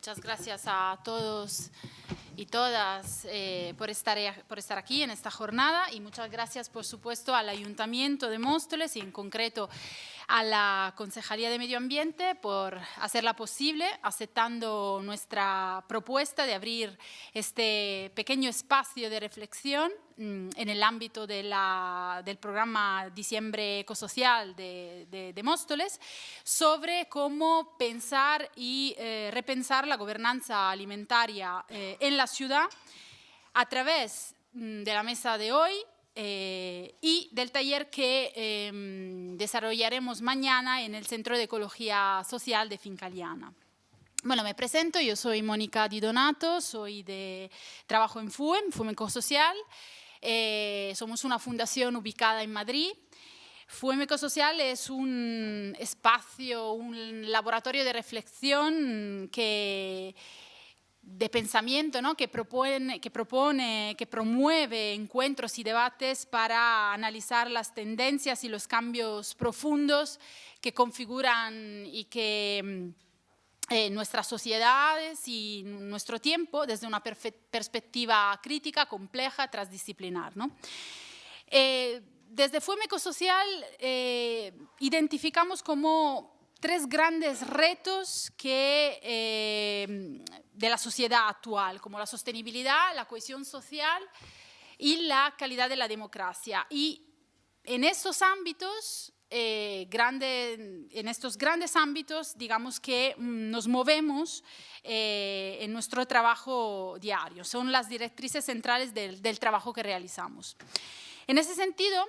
muchas gracias a todos y todas eh, por, estar, por estar aquí en esta jornada y muchas gracias, por supuesto, al Ayuntamiento de Móstoles y en concreto a la Concejalía de Medio Ambiente por hacerla posible, aceptando nuestra propuesta de abrir este pequeño espacio de reflexión mm, en el ámbito del programa Diciembre Ecosocial de, de, Móstoles sobre cómo pensar y eh, repensar la gobernanza alimentaria eh, en la ciudad. A través mm, de la mesa de hoy eh, y del taller que em, desarrollaremos mañana en el Centro de Ecología Social de Fincaliana. Bueno, me presento, yo soy Mónica Di Donato, soy de trabajo en FUEM, FUEM Ecosocial. Eh, somos una fundación ubicada en Madrid. FUEM Ecosocial es un espacio, un laboratorio de reflexión que de pensamiento ¿no? que, propone, que promueve encuentros y debates para analizar las tendencias y los cambios profundos que configuran y que mm, eh, nuestras sociedades y nuestro tiempo desde una perspectiva crítica, compleja, transdisciplinar. ¿no? Eh, desde Fuemeco Social eh, identificamos como tres grandes retos que, eh, de la sociedad actual, como la sostenibilidad, la cohesión social y la calidad de la democracia. Y en estos ámbitos, eh, en estos grandes ámbitos, digamos que mm, nos movemos eh, en nuestro trabajo diario. Son las directrices centrales del, del trabajo que realizamos. En ese sentido,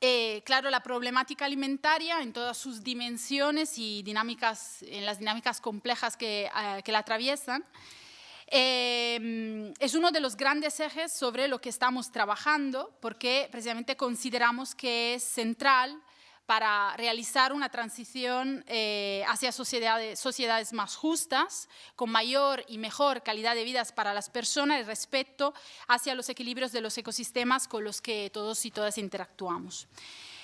eh, claro, la problemática alimentaria en todas sus dimensiones y dinámicas, en las dinámicas complejas que, eh, la atraviesan, eh, es uno de los grandes ejes sobre lo que estamos trabajando porque precisamente consideramos que es central para realizar una transición eh, hacia sociedades, más justas, con mayor y mejor calidad de vida para las personas y respeto hacia los equilibrios de los ecosistemas con los que todos y todas interactuamos.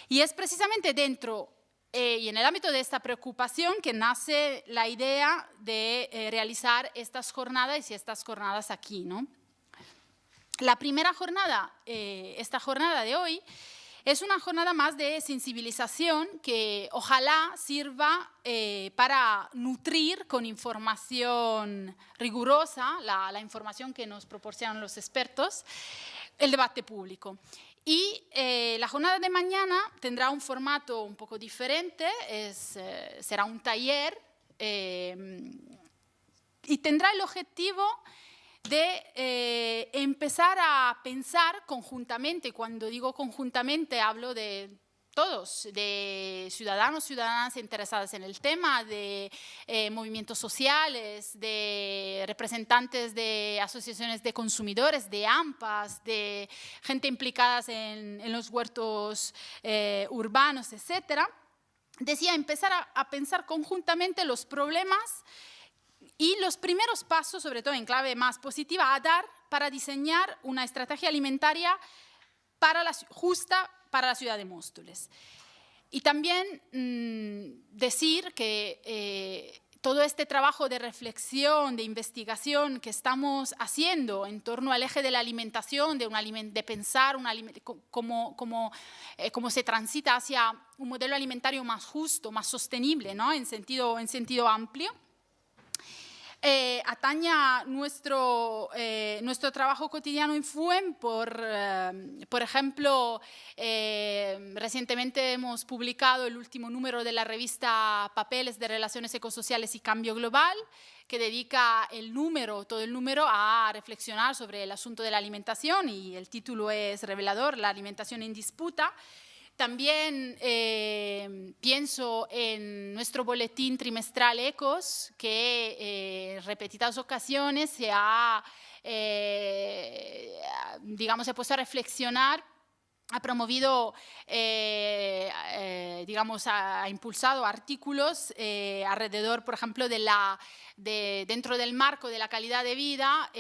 Y es precisamente dentro eh, y en el ámbito de esta preocupación que nace la idea de eh, realizar estas jornadas y estas jornadas aquí. ¿no? La primera jornada, esta jornada de hoy, es una jornada más de sensibilización que ojalá sirva eh, para nutrir con información rigurosa, la, información que nos proporcionan los expertos, el debate público. Y eh, la jornada de mañana tendrá un formato un poco diferente, eh, será un taller y tendrá el objetivo de eh, empezar a pensar conjuntamente, cuando digo conjuntamente hablo de todos, de ciudadanos, ciudadanas interesadas en el tema, de eh, movimientos sociales, de representantes de asociaciones de consumidores, de AMPAs, de gente implicada en, los huertos eh, urbanos, etc. Decía empezar a pensar conjuntamente los problemas y los primeros pasos, sobre todo en clave más positiva, a dar para diseñar una estrategia alimentaria para la, justa para la ciudad de Móstoles. Y también mm, decir que eh, todo este trabajo de reflexión, de investigación que estamos haciendo en torno al eje de la alimentación, de, pensar cómo, cómo, eh, cómo, se transita hacia un modelo alimentario más justo, más sostenible, ¿no? en, sentido, en sentido amplio, eh, ataña nuestro, eh, nuestro trabajo cotidiano en FUEM. Por, eh, por ejemplo, recientemente hemos publicado el último número de la revista Papeles de Relaciones Ecosociales y Cambio Global, que dedica el número, todo el número, a reflexionar sobre el asunto de la alimentación y el título es revelador, La alimentación en disputa. También eh, pienso en nuestro boletín trimestral ECOS, que en eh, repetidas ocasiones se ha, eh, digamos, se puesto a reflexionar ha promovido, eh, eh, digamos, ha, impulsado artículos eh, alrededor, por ejemplo, dentro del marco de la calidad de vida,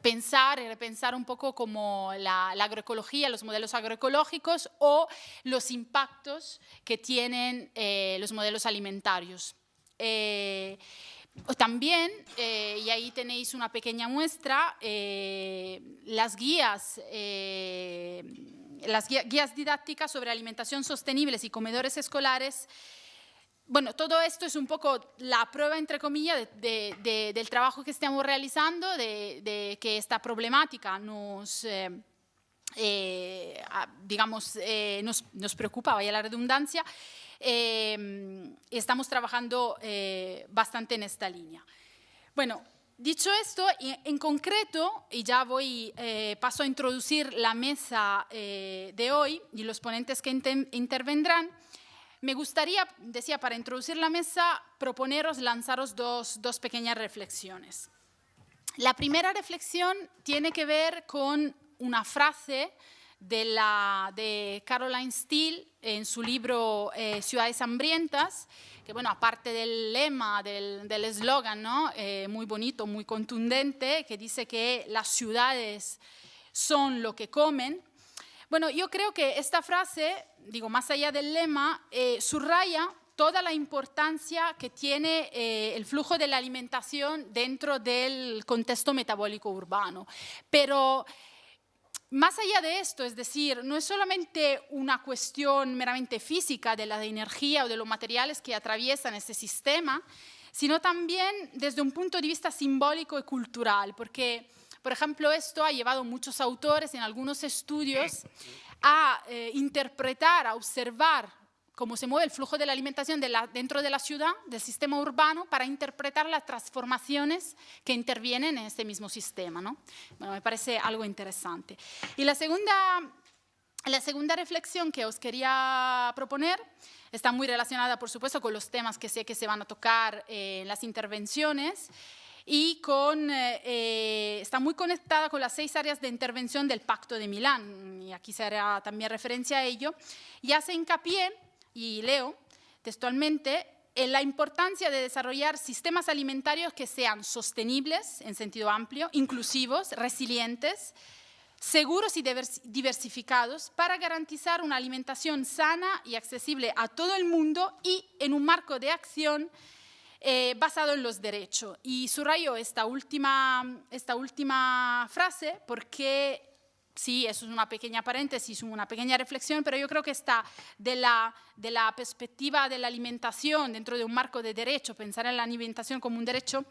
pensar y repensar un poco como la, agroecología, los modelos agroecológicos o los impactos que tienen los modelos alimentarios. También, eh, y ahí tenéis una pequeña muestra, eh, las guías, eh, las guías didácticas sobre alimentación sostenible y comedores escolares. Bueno, todo esto es un poco la prueba, entre comillas, del trabajo que estamos realizando, de, que esta problemática nos, digamos, nos, nos preocupa, vaya la redundancia, Em, estamos trabajando eh, bastante en esta línea. Bueno, dicho esto, en concreto, y ya voy, eh, paso a introducir la mesa eh, de hoy y los ponentes que intervendrán, me gustaría, decía, para introducir la mesa, proponeros, lanzaros dos, dos pequeñas reflexiones. La primera reflexión tiene que ver con una frase de, la, de Caroline Steele en su libro eh, Ciudades Hambrientas, que bueno, aparte del lema, del eslogan, ¿no? Eh, muy bonito, muy contundente, que dice que las ciudades son lo que comen. Bueno, yo creo que esta frase, digo, más allá del lema, eh, subraya toda la importancia que tiene el flujo de la alimentación dentro del contexto metabólico urbano. Pero más allá de esto, es decir, no es solamente una cuestión meramente física de la energía o de los materiales que atraviesan ese sistema, sino también desde un punto de vista simbólico y cultural, porque, por ejemplo, esto ha llevado a muchos autores en algunos estudios a eh, interpretar, a observar cómo se mueve el flujo de la alimentación dentro de la ciudad, del sistema urbano, para interpretar las transformaciones que intervienen en este mismo sistema. ¿no? Bueno, me parece algo interesante. Y la segunda, la segunda reflexión que os quería proponer está muy relacionada, por supuesto, con los temas que sé que se van a tocar en las intervenciones y con, eh, eh, está muy conectada con las seis áreas de intervención del Pacto de Milán, y aquí se hará también referencia a ello, y hace hincapié y leo textualmente, en la importancia de desarrollar sistemas alimentarios que sean sostenibles en sentido amplio, inclusivos, resilientes, seguros y diversificados para garantizar una alimentación sana y accesible a todo el mundo y en un marco de acción eh, basado en los derechos. Y subrayo esta última, esta última frase porque Sí, eso es una pequeña paréntesis, una pequeña reflexión, pero yo creo que está de la, de la perspectiva de la alimentación dentro de un marco de derecho, pensar en la alimentación como un derecho,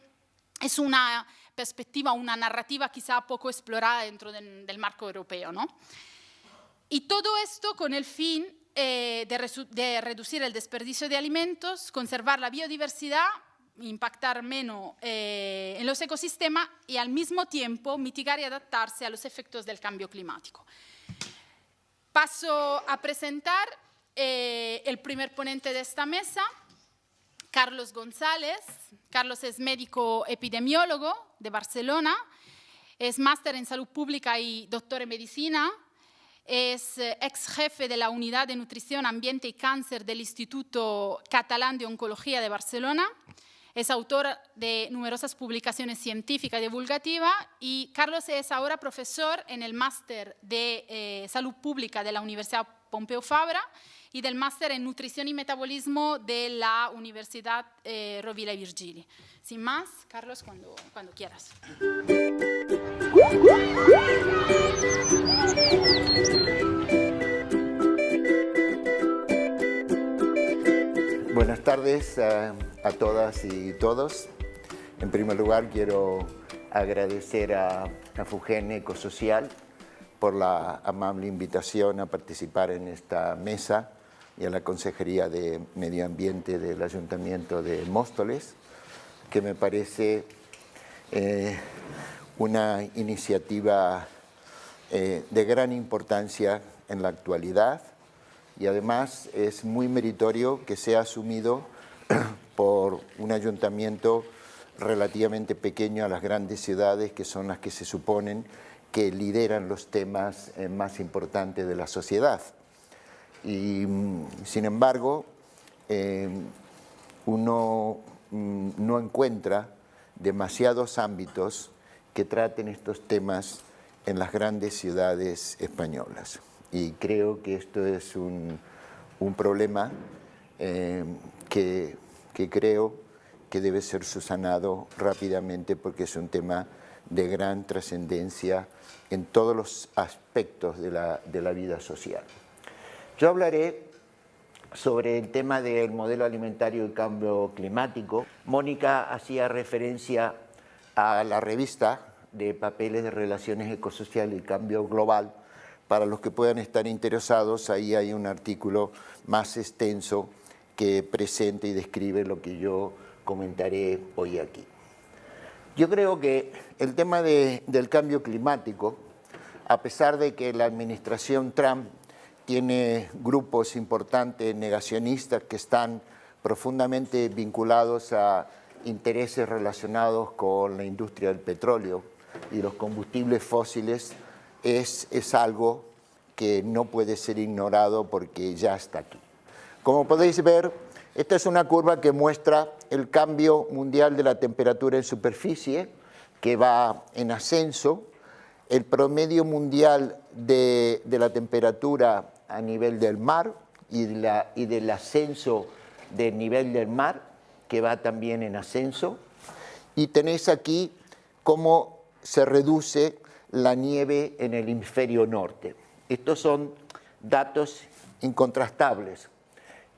es una perspectiva, una narrativa quizá poco explorada dentro del, marco europeo. ¿no? Y todo esto con el fin eh, de, de reducir el desperdicio de alimentos, conservar la biodiversidad impactar menos eh, en los ecosistemas y al mismo tiempo mitigar y adaptarse a los efectos del cambio climático. Paso a presentar eh, el primer ponente de esta mesa, Carlos González. Carlos es médico epidemiólogo de Barcelona, es máster en salud pública y doctor en medicina, es eh, ex jefe de la Unidad de Nutrición, Ambiente y Cáncer del Instituto Catalán de Oncología de Barcelona, es autor de numerosas publicaciones científicas y divulgativas y Carlos es ahora profesor en el máster de eh, salud pública de la Universidad Pompeu Fabra y del máster en nutrición y metabolismo de la Universidad eh, Rovira y Virgili. Sin más, Carlos, cuando, cuando quieras. Buenas tardes a, todas y todos. En primer lugar, quiero agradecer a, a Fugen Ecosocial por la amable invitación a participar en esta mesa y a la Consejería de Medio Ambiente del Ayuntamiento de Móstoles, que me parece eh, una iniciativa eh, de gran importancia en la actualidad y además es muy meritorio que sea asumido por un ayuntamiento relativamente pequeño a las grandes ciudades que son las que se suponen que lideran los temas eh, más importantes de la sociedad. Y mm, sin embargo, em, uno mm, no encuentra demasiados ámbitos que traten estos temas en las grandes ciudades españolas y creo que esto es un, problema eh, que, creo que debe ser subsanado rápidamente porque es un tema de gran trascendencia en todos los aspectos de la, de la vida social. Yo hablaré sobre el tema del modelo alimentario y cambio climático. Mónica hacía referencia a la revista de papeles de relaciones ecosociales y cambio global. Para los que puedan estar interesados, ahí hay un artículo más extenso que presenta y describe lo que yo comentaré hoy aquí. Yo creo que el tema del cambio climático, a pesar de que la administración Trump tiene grupos importantes negacionistas que están profundamente vinculados a intereses relacionados con la industria del petróleo y los combustibles fósiles, es, es algo que no puede ser ignorado porque ya está aquí. Como podéis ver, esta es una curva que muestra el cambio mundial de la temperatura en superficie, que va en ascenso. El promedio mundial de, de la temperatura a nivel del mar y, la, y del ascenso del nivel del mar, que va también en ascenso. Y tenéis aquí cómo se reduce la nieve en el hemisferio norte. Estos son datos incontrastables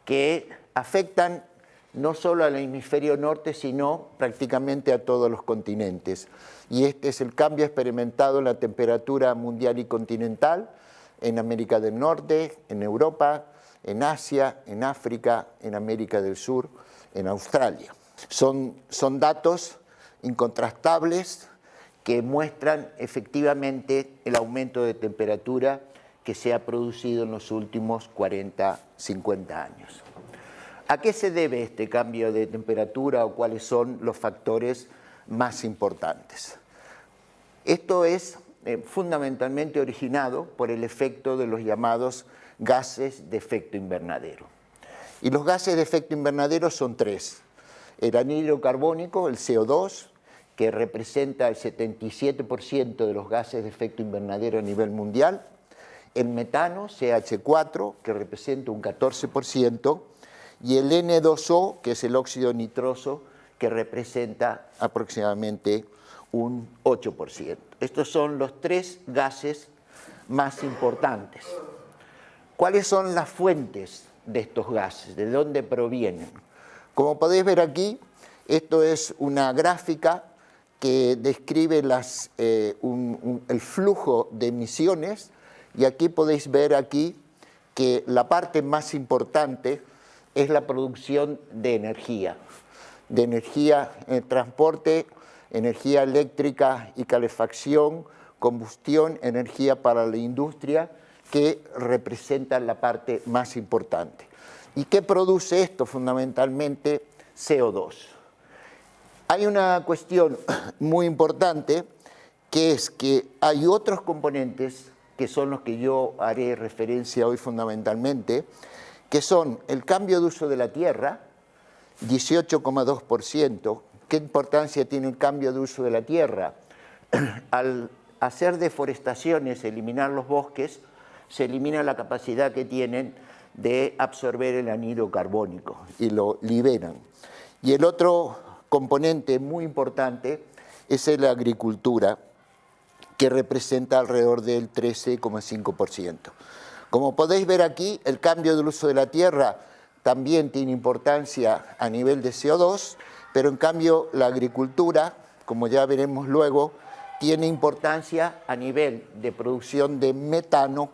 que afectan no solo al hemisferio norte, sino prácticamente a todos los continentes. Y este es el cambio experimentado en la temperatura mundial y continental, en América del Norte, en Europa, en Asia, en África, en América del Sur, en Australia. Son, son datos incontrastables que muestran efectivamente el aumento de temperatura que se ha producido en los últimos 40, 50 años. ¿A qué se debe este cambio de temperatura o cuáles son los factores más importantes? Esto es eh, fundamentalmente originado por el efecto de los llamados gases de efecto invernadero. Y los gases de efecto invernadero son tres. El anhídrido carbónico, el CO2, que representa el 77% de los gases de efecto invernadero a nivel mundial, el metano, CH4, que representa un 14%, y el N2O, que es el óxido nitroso, que representa aproximadamente un 8%. Estos son los tres gases más importantes. ¿Cuáles son las fuentes de estos gases? ¿De dónde provienen? Como podéis ver aquí, esto es una gráfica que describe eh, el flujo de emisiones y aquí podéis ver aquí que la parte más importante es la producción de energía, de energía en transporte energía eléctrica y calefacción, combustión, energía para la industria, que representan la parte más importante. ¿Y qué produce esto? Fundamentalmente CO2. Hay una cuestión muy importante que es que hay otros componentes que son los que yo haré referencia hoy fundamentalmente, que son el cambio de uso de la tierra, 18,2%, ¿Qué importancia tiene el cambio de uso de la tierra? Al hacer deforestaciones, eliminar los bosques, se elimina la capacidad que tienen de absorber el anhídrido carbónico y lo liberan. Y el otro componente muy importante es la agricultura, que representa alrededor del 13,5%. Como podéis ver aquí, el cambio del uso de la tierra también tiene importancia a nivel de CO2, pero en cambio la agricultura, como ya veremos luego, tiene importancia a nivel de producción de metano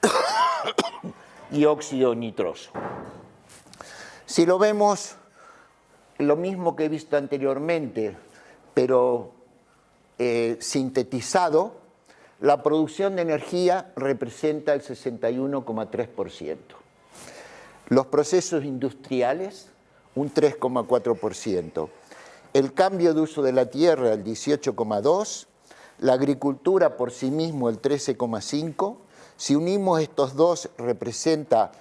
y óxido nitroso. Si lo vemos, lo mismo que he visto anteriormente, pero eh, sintetizado, la producción de energía representa el 61,3%. Los procesos industriales un 3,4%. El cambio de uso de la tierra, el 18,2%. La agricultura por sí mismo, el 13,5%. Si unimos estos dos, representa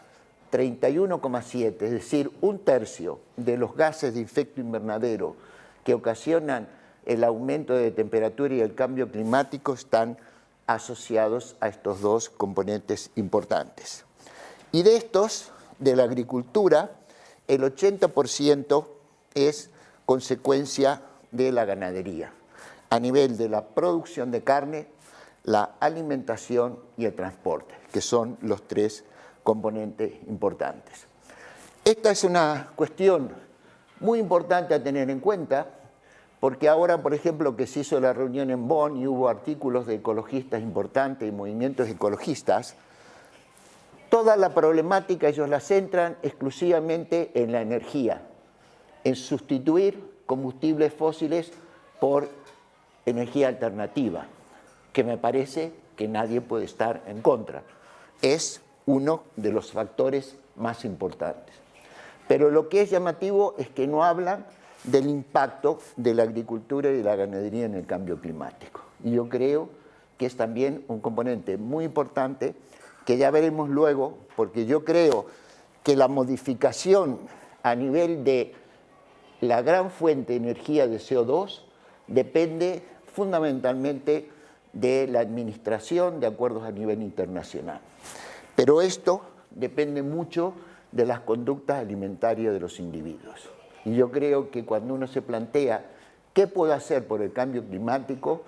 31,7%, es decir, un tercio de los gases de efecto invernadero que ocasionan el aumento de temperatura y el cambio climático están asociados a estos dos componentes importantes. Y de estos, de la agricultura, el 80% es consecuencia de la ganadería, a nivel de la producción de carne, la alimentación y el transporte, que son los tres componentes importantes. Esta es una cuestión muy importante a tener en cuenta, porque ahora, por ejemplo, que se hizo la reunión en Bonn y hubo artículos de ecologistas importantes y movimientos ecologistas, toda la problemática ellos la centran exclusivamente en la energía, en sustituir combustibles fósiles por energía alternativa, que me parece que nadie puede estar en contra. Es uno de los factores más importantes. Pero lo que es llamativo es que no hablan del impacto de la agricultura y de la ganadería en el cambio climático. Y yo creo que es también un componente muy importante que ya veremos luego, porque yo creo que la modificación a nivel de la gran fuente de energía de CO2 depende fundamentalmente de la administración de acuerdos a nivel internacional. Pero esto depende mucho de las conductas alimentarias de los individuos. Y yo creo que cuando uno se plantea qué puedo hacer por el cambio climático,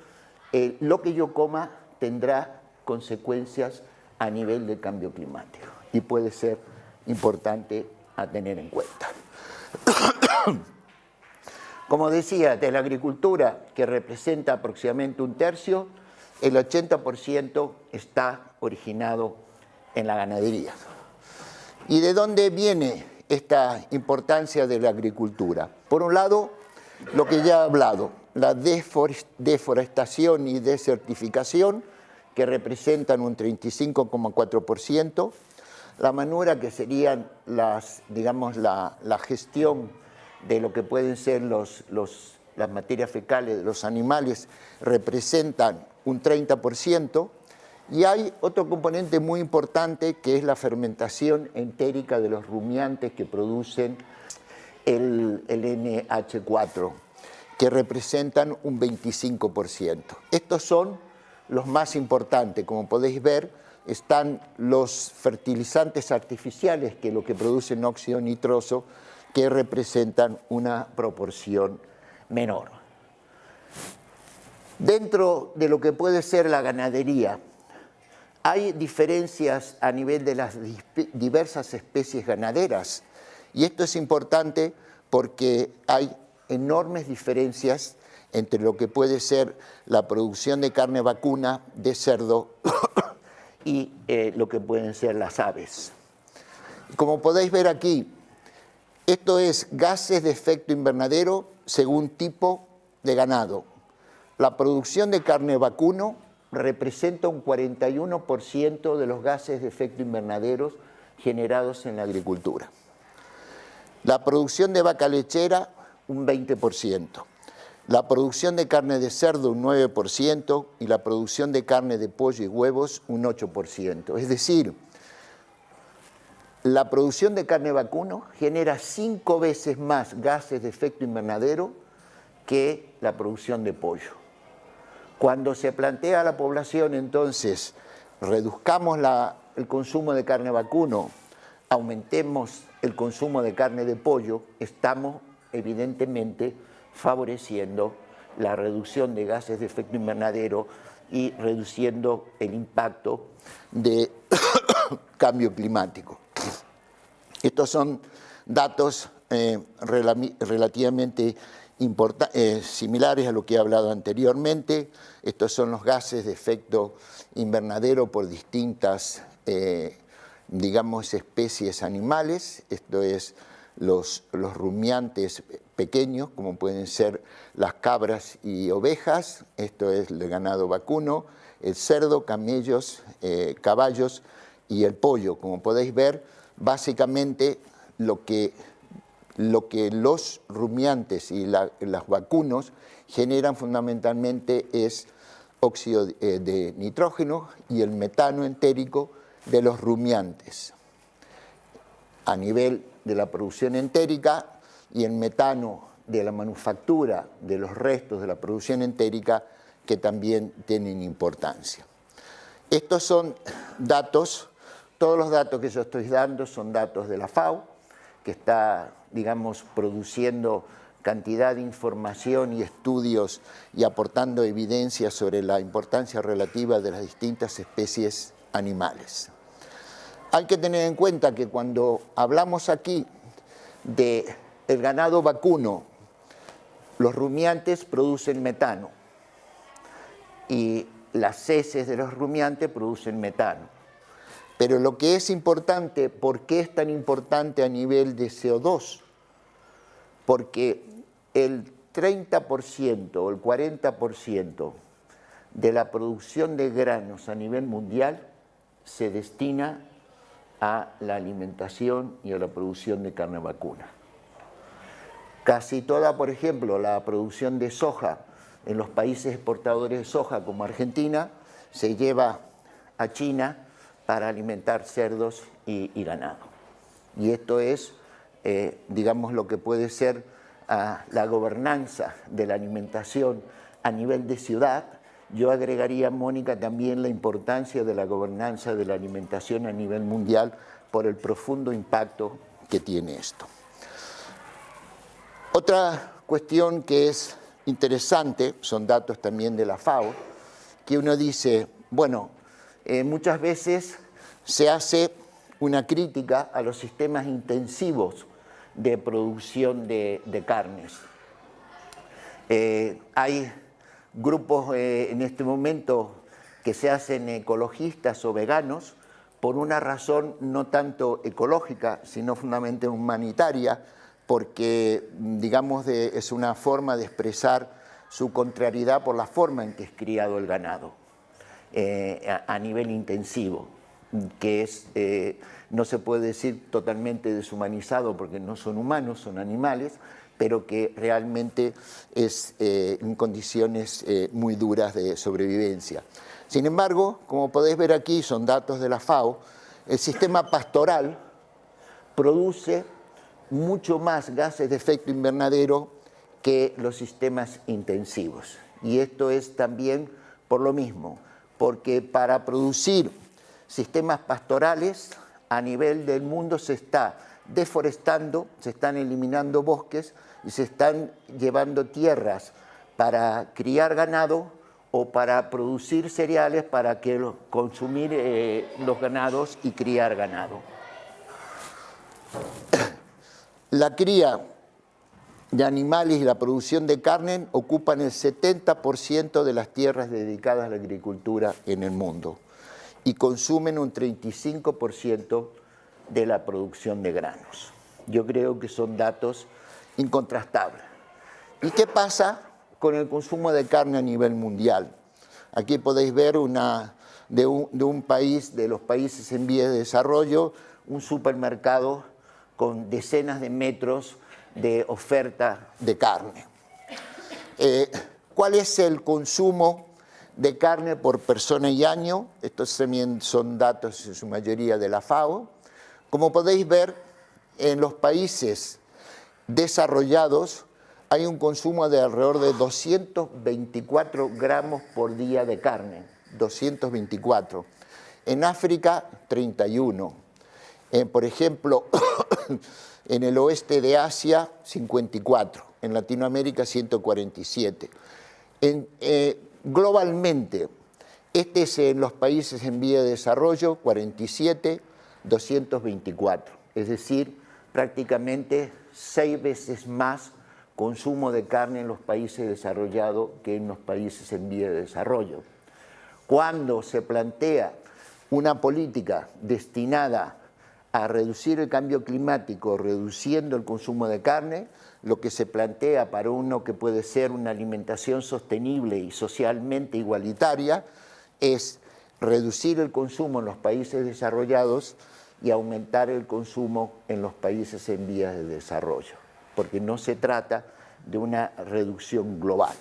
eh, lo que yo coma tendrá consecuencias a nivel del cambio climático y puede ser importante a tener en cuenta. Como decía, de la agricultura, que representa aproximadamente un tercio, el 80% está originado en la ganadería. ¿Y de dónde viene esta importancia de la agricultura? Por un lado, lo que ya he hablado, la deforestación y desertificación, que representan un 35,4%, la manura que serían las, digamos, la, gestión de lo que pueden ser los, las materias fecales de los animales, representan un 30%, y hay otro componente muy importante que es la fermentación entérica de los rumiantes que producen el, NH4, que representan un 25%. Estos son los más importantes. Como podéis ver, están los fertilizantes artificiales, que lo que producen óxido nitroso, que representan una proporción menor. Dentro de lo que puede ser la ganadería, hay diferencias a nivel de las diversas especies ganaderas y esto es importante porque hay enormes diferencias entre lo que puede ser la producción de carne vacuna, de cerdo y eh, lo que pueden ser las aves. Como podéis ver aquí, esto es gases de efecto invernadero según tipo de ganado. La producción de carne vacuno representa un 41% de los gases de efecto invernadero generados en la agricultura. La producción de vaca lechera, un 20%. La producción de carne de cerdo, un 9%, y la producción de carne de pollo y huevos, un 8%. Es decir, la producción de carne vacuno genera cinco veces más gases de efecto invernadero que la producción de pollo. Cuando se plantea a la población, entonces, reduzcamos el consumo de carne vacuno, aumentemos el consumo de carne de pollo, estamos evidentemente favoreciendo la reducción de gases de efecto invernadero y reduciendo el impacto de cambio climático. Estos son datos eh, relativamente eh, similares a lo que he hablado anteriormente. Estos son los gases de efecto invernadero por distintas, eh, digamos, especies animales. Esto es los, los rumiantes pequeños, como pueden ser las cabras y ovejas. Esto es el ganado vacuno, el cerdo, camellos, eh, caballos y el pollo. Como podéis ver, básicamente lo que lo que los rumiantes y los vacunos generan fundamentalmente es óxido eh, de nitrógeno y el metano entérico de los rumiantes. A nivel de la producción entérica y el metano de la manufactura de los restos de la producción entérica que también tienen importancia. Estos son datos, todos los datos que yo estoy dando son datos de la FAO, que está digamos, produciendo cantidad de información y estudios y aportando evidencia sobre la importancia relativa de las distintas especies animales. Hay que tener en cuenta que cuando hablamos aquí de el ganado vacuno, los rumiantes producen metano y las heces de los rumiantes producen metano. Pero lo que es importante, ¿por qué es tan importante a nivel de CO2? Porque el 30% o el 40% de la producción de granos a nivel mundial se destina a la alimentación y a la producción de carne vacuna. Casi toda, por ejemplo, la producción de soja en los países exportadores de soja como Argentina se lleva a China para alimentar cerdos y, ganado. Y esto es, eh, digamos, lo que puede ser ah, la gobernanza de la alimentación a nivel de ciudad. Yo agregaría, Mónica, también la importancia de la gobernanza de la alimentación a nivel mundial por el profundo impacto que tiene esto. Otra cuestión que es interesante, son datos también de la FAO, que uno dice, bueno, eh, muchas veces se hace una crítica a los sistemas intensivos de producción de, carnes. Eh, hay grupos eh, en este momento que se hacen ecologistas o veganos por una razón no tanto ecológica, sino fundamentalmente humanitaria, porque digamos es una forma de expresar su contrariedad por la forma en que es criado el ganado eh, a, nivel intensivo, que es, eh, no se puede decir totalmente deshumanizado porque no son humanos, son animales, pero que realmente es eh, en condiciones muy duras de sobrevivencia. Sin embargo, como podéis ver aquí, son datos de la FAO, el sistema pastoral produce mucho más gases de efecto invernadero que los sistemas intensivos. Y esto es también por lo mismo, porque para producir sistemas pastorales a nivel del mundo se está deforestando, se están eliminando bosques y se están llevando tierras para criar ganado o para producir cereales para que consumir eh, los ganados y criar ganado. La cría de animales y la producción de carne ocupan el 70% de las tierras dedicadas a la agricultura en el mundo y consumen un 35% de la producción de granos. Yo creo que son datos incontrastables. ¿Y qué pasa con el consumo de carne a nivel mundial? Aquí podéis ver una, de, un, de un país, de los países en vías de desarrollo, un supermercado con decenas de metros de oferta de carne. Eh, ¿Cuál es el consumo de carne por persona y año? Estos también son datos en su mayoría de la FAO. Como podéis ver, en los países desarrollados hay un consumo de alrededor de 224 gramos por día de carne, 224. En África, 31 eh, por ejemplo, en el oeste de Asia, 54, en Latinoamérica, 147. Eh, globalmente, este es en los países en vía de desarrollo, 47, 224, es decir, prácticamente seis veces más consumo de carne en los países desarrollados que en los países en vía de desarrollo. Cuando se plantea una política destinada a reducir el cambio climático reduciendo el consumo de carne, lo que se plantea para uno que puede ser una alimentación sostenible y socialmente igualitaria es reducir el consumo en los países desarrollados y aumentar el consumo en los países en vías de desarrollo, porque no se trata de una reducción global.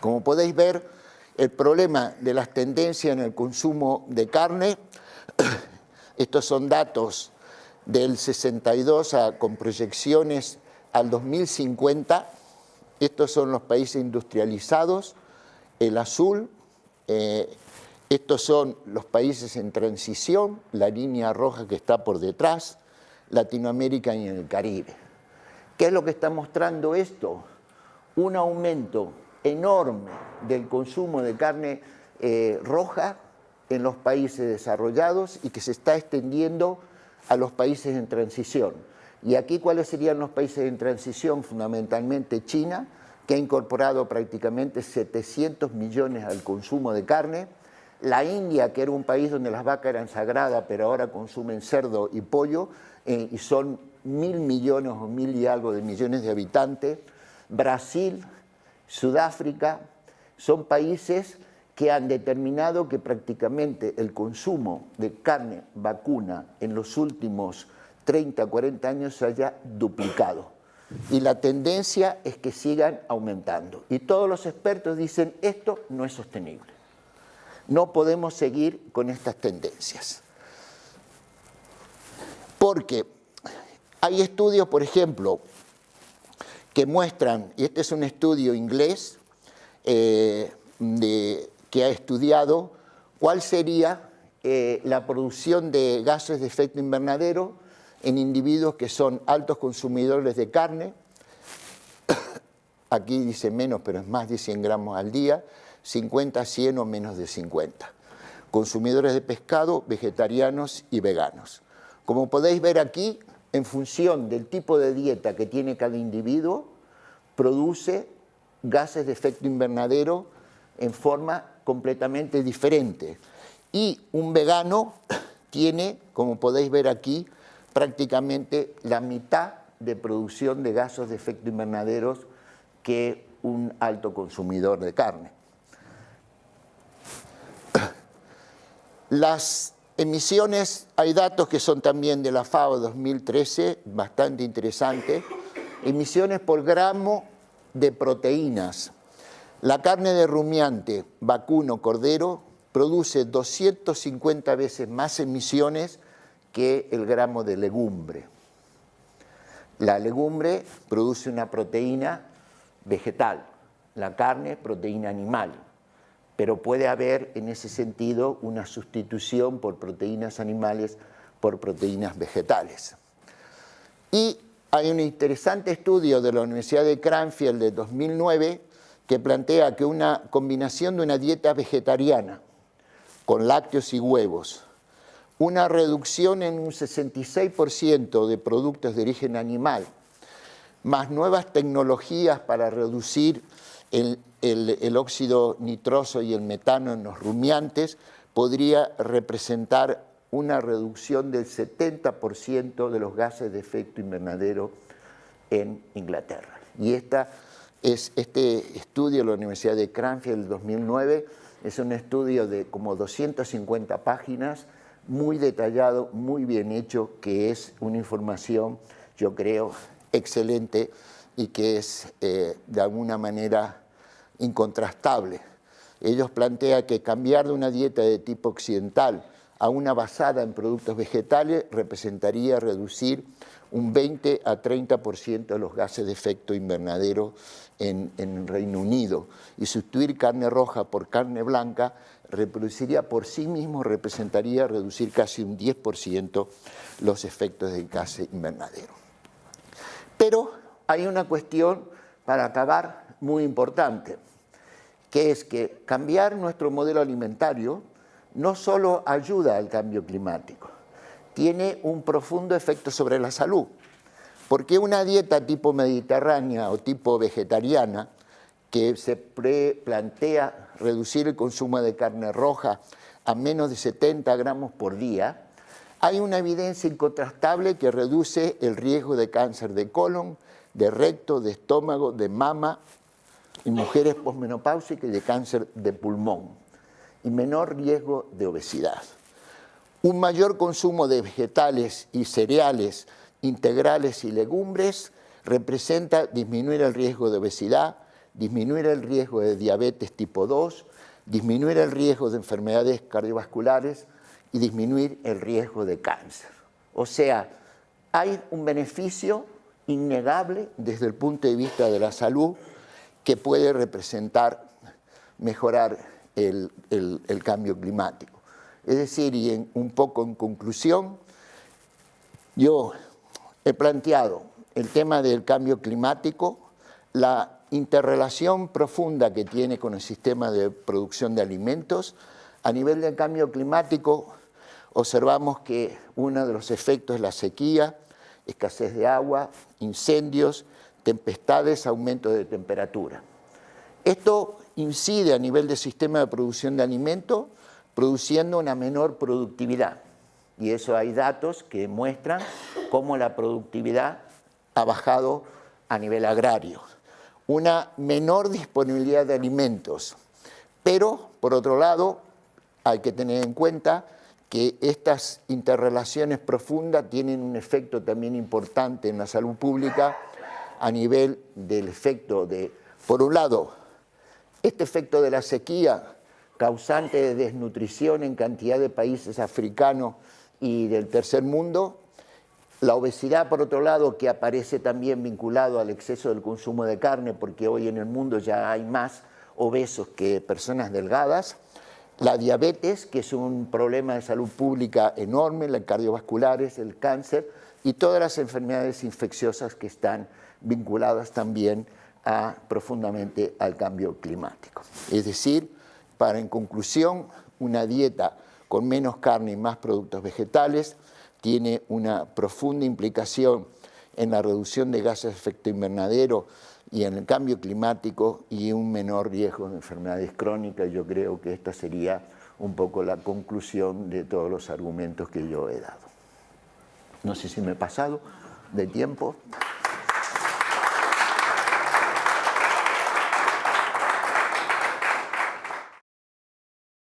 Como podéis ver, el problema de las tendencias en el consumo de carne estos son datos del 62 con proyecciones al 2050. Estos son los países industrializados, el azul. Eh, estos son los países en transición, la línea roja que está por detrás, Latinoamérica y el Caribe. ¿Qué es lo que está mostrando esto? Un aumento enorme del consumo de carne eh, roja en los países desarrollados y que se está extendiendo a los países en transición. Y aquí, ¿cuáles serían los países en transición? Fundamentalmente China, que ha incorporado prácticamente 700 millones al consumo de carne, la India, que era un país donde las vacas eran sagradas, pero ahora consumen cerdo y pollo, eh, y son mil millones o mil y algo de millones de habitantes, Brasil, Sudáfrica, son países que han determinado que prácticamente el consumo de carne vacuna en los últimos 30, 40 años se haya duplicado. Y la tendencia es que sigan aumentando. Y todos los expertos dicen, esto no es sostenible. No podemos seguir con estas tendencias. Porque hay estudios, por ejemplo, que muestran, y este es un estudio inglés eh, que ha estudiado cuál sería eh, la producción de gases de efecto invernadero en individuos que son altos consumidores de carne, aquí dice menos, pero es más de 100 gramos al día, 50, 100 o menos de 50. Consumidores de pescado, vegetarianos y veganos. Como podéis ver aquí, en función del tipo de dieta que tiene cada individuo, produce gases de efecto invernadero en forma completamente diferente. Y un vegano tiene, como podéis ver aquí, prácticamente la mitad de producción de gases de efecto invernadero que un alto consumidor de carne. Las emisiones, hay datos que son también de la FAO 2013, bastante interesantes, emisiones por gramo de proteínas. La carne de rumiante, vacuno, cordero, produce 250 veces más emisiones que el gramo de legumbre. La legumbre produce una proteína vegetal, la carne proteína animal, pero puede haber en ese sentido una sustitución por proteínas animales por proteínas vegetales. Y hay un interesante estudio de la Universidad de Cranfield de 2009 que plantea que una combinación de una dieta vegetariana con lácteos y huevos una reducción en un 66% de productos de origen animal, más nuevas tecnologías para reducir el, óxido nitroso y el metano en los rumiantes, podría representar una reducción del 70% de los gases de efecto invernadero en Inglaterra. Y esta es, este estudio de la Universidad de Cranfield del 2009 es un estudio de como 250 páginas muy detallado, muy bien hecho, que es una información, yo creo, excelente y que es eh, de alguna manera incontrastable. Ellos plantean que cambiar de una dieta de tipo occidental a una basada en productos vegetales representaría reducir un 20 a 30% de los gases de efecto invernadero en, en Reino Unido y sustituir carne roja por carne blanca reproduciría por sí mismo, representaría reducir casi un 10% los efectos del gas invernadero. Pero hay una cuestión para acabar muy importante, que es que cambiar nuestro modelo alimentario no solo ayuda al cambio climático, tiene un profundo efecto sobre la salud, porque una dieta tipo mediterránea o tipo vegetariana que se plantea reducir el consumo de carne roja a menos de 70 gramos por día, hay una evidencia incontrastable que reduce el riesgo de cáncer de colon, de recto, de estómago, de mama en mujeres posmenopáusicas y de cáncer de pulmón y menor riesgo de obesidad. Un mayor consumo de vegetales y cereales integrales y legumbres representa disminuir el riesgo de obesidad, disminuir el riesgo de diabetes tipo 2, disminuir el riesgo de enfermedades cardiovasculares y disminuir el riesgo de cáncer. O sea, hay un beneficio innegable desde el punto de vista de la salud que puede representar mejorar el, cambio climático. Es decir, y un poco en conclusión, yo he planteado el tema del cambio climático, la interrelación profunda que tiene con el sistema de producción de alimentos. A nivel del cambio climático, observamos que uno de los efectos es la sequía, escasez de agua, incendios, tempestades, aumento de temperatura. Esto incide a nivel del sistema de producción de alimentos, produciendo una menor productividad. Y eso hay datos que muestran cómo la productividad ha bajado a nivel agrario. Una menor disponibilidad de alimentos. Pero, por otro lado, hay que tener en cuenta que estas interrelaciones profundas tienen un efecto también importante en la salud pública a nivel del efecto de, por un lado, este efecto de la sequía causante de desnutrición en cantidad de países africanos y del tercer mundo, la obesidad, por otro lado, que aparece también vinculado al exceso del consumo de carne, porque hoy en el mundo ya hay más obesos que personas delgadas, la diabetes, que es un problema de salud pública enorme, las cardiovasculares, el cáncer y todas las enfermedades infecciosas que están vinculadas también profundamente al cambio climático. Es decir, para en conclusión, una dieta con menos carne y más productos vegetales tiene una profunda implicación en la reducción de gases de efecto invernadero y en el cambio climático y un menor riesgo de enfermedades crónicas. Yo creo que esta sería un poco la conclusión de todos los argumentos que yo he dado. No sé si me he pasado de tiempo.